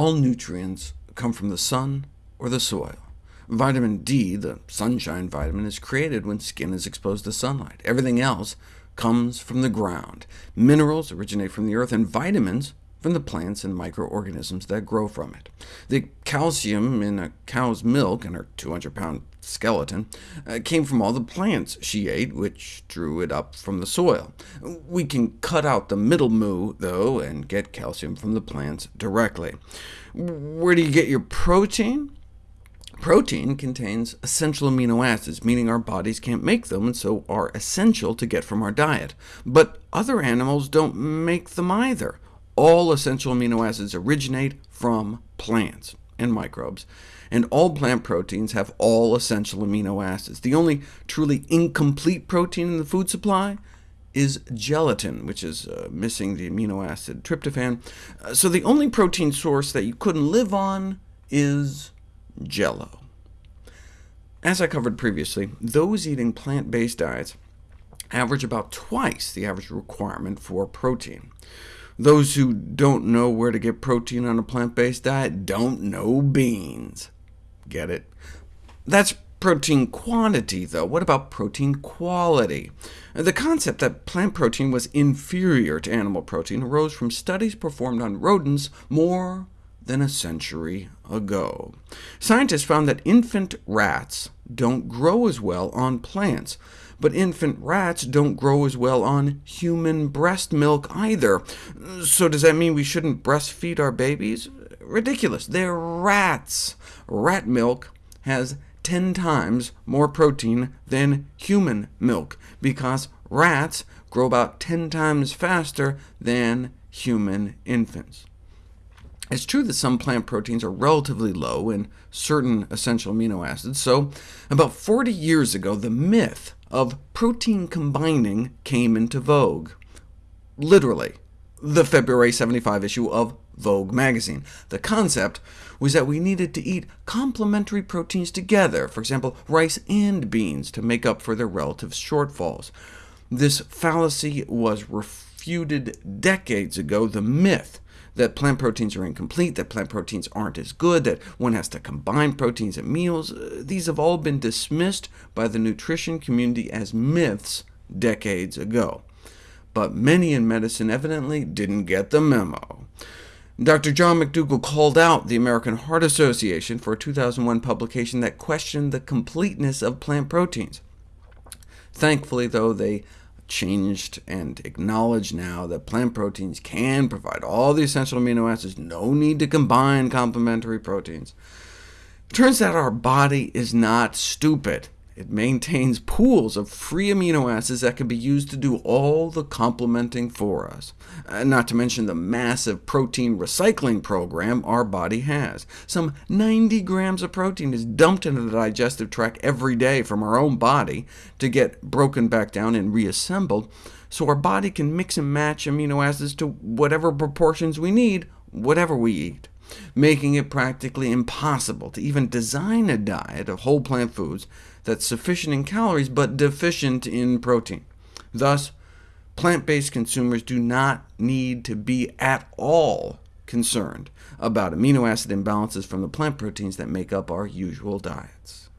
All nutrients come from the sun or the soil. Vitamin D, the sunshine vitamin, is created when skin is exposed to sunlight. Everything else comes from the ground. Minerals originate from the earth, and vitamins from the plants and microorganisms that grow from it. The calcium in a cow's milk and her 200-pound skeleton uh, came from all the plants she ate, which drew it up from the soil. We can cut out the middle moo, though, and get calcium from the plants directly. Where do you get your protein? Protein contains essential amino acids, meaning our bodies can't make them, and so are essential to get from our diet. But other animals don't make them either. All essential amino acids originate from plants and microbes, and all plant proteins have all essential amino acids. The only truly incomplete protein in the food supply is gelatin, which is uh, missing the amino acid tryptophan. Uh, so the only protein source that you couldn't live on is jello. As I covered previously, those eating plant-based diets average about twice the average requirement for protein. Those who don't know where to get protein on a plant-based diet don't know beans. Get it? That's protein quantity, though. What about protein quality? The concept that plant protein was inferior to animal protein arose from studies performed on rodents more than a century ago. Scientists found that infant rats don't grow as well on plants, but infant rats don't grow as well on human breast milk either. So does that mean we shouldn't breastfeed our babies? Ridiculous. They're rats. Rat milk has 10 times more protein than human milk, because rats grow about 10 times faster than human infants. It's true that some plant proteins are relatively low in certain essential amino acids, so about 40 years ago the myth of protein combining came into vogue. Literally, the February 75 issue of Vogue magazine. The concept was that we needed to eat complementary proteins together, for example, rice and beans, to make up for their relative shortfalls. This fallacy was refuted decades ago. The myth that plant proteins are incomplete, that plant proteins aren't as good, that one has to combine proteins at meals. Uh, these have all been dismissed by the nutrition community as myths decades ago. But many in medicine evidently didn't get the memo. Dr. John McDougall called out the American Heart Association for a 2001 publication that questioned the completeness of plant proteins. Thankfully, though, they changed and acknowledge now that plant proteins can provide all the essential amino acids, no need to combine complementary proteins. It turns out our body is not stupid. It maintains pools of free amino acids that can be used to do all the complementing for us, uh, not to mention the massive protein recycling program our body has. Some 90 grams of protein is dumped into the digestive tract every day from our own body to get broken back down and reassembled, so our body can mix and match amino acids to whatever proportions we need, whatever we eat making it practically impossible to even design a diet of whole plant foods that's sufficient in calories but deficient in protein. Thus, plant-based consumers do not need to be at all concerned about amino acid imbalances from the plant proteins that make up our usual diets.